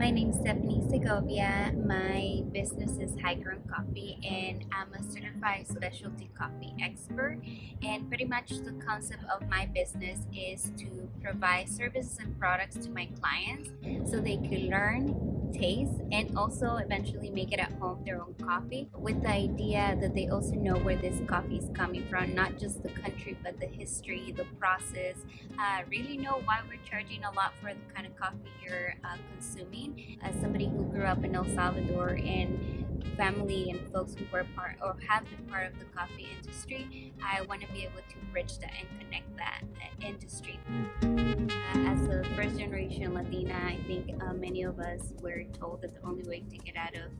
My name is Stephanie Segovia. My business is High Grown Coffee and I'm a certified specialty coffee expert. And pretty much the concept of my business is to provide services and products to my clients so they can learn taste and also eventually make it at home their own coffee with the idea that they also know where this coffee is coming from not just the country but the history the process. Uh, really know why we're charging a lot for the kind of coffee you're uh, consuming. As somebody who grew up in El Salvador and family and folks who were part or have been part of the coffee industry I want to be able to bridge that and connect that uh, industry as a first generation Latina, I think uh, many of us were told that the only way to get out of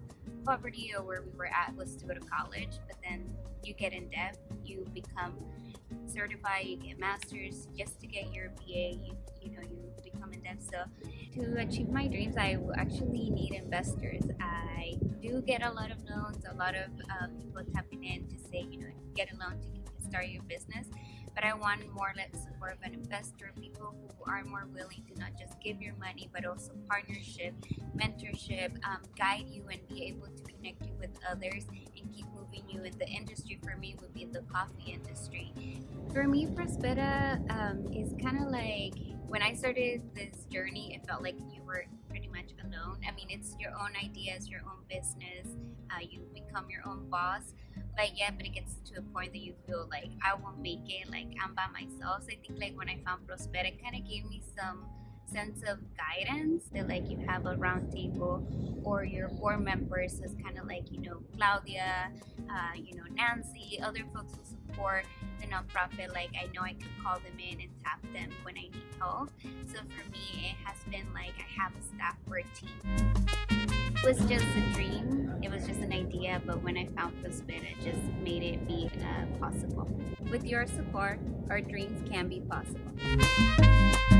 poverty or where we were at was to go to college, but then you get in debt, you become certified, you get masters just to get your BA, you, you know, you become in debt. So to achieve my dreams, I will actually need investors. I do get a lot of loans, a lot of uh, people tapping in to say, you know, get a loan to start your business but I want more like support of an investor, people who are more willing to not just give your money, but also partnership, mentorship, um, guide you and be able to connect you with others and keep moving you in the industry. For me, would be the coffee industry. For me, Prospera um, is kind of like when I started this journey, it felt like you were pretty much alone. I mean, it's your own ideas, your own business. Uh, you become your own boss but yeah but it gets to a point that you feel like i won't make it like i'm by myself so i think like when i found Prospera it kind of gave me some sense of guidance that like you have a round table or your board members is kind of like you know claudia uh, you know nancy other folks who support the nonprofit like i know i can call them in and tap them when i need help so for me it has been like i have a staff or a team it was just a dream. It was just an idea, but when I found Prospera, it just made it be uh, possible. With your support, our dreams can be possible.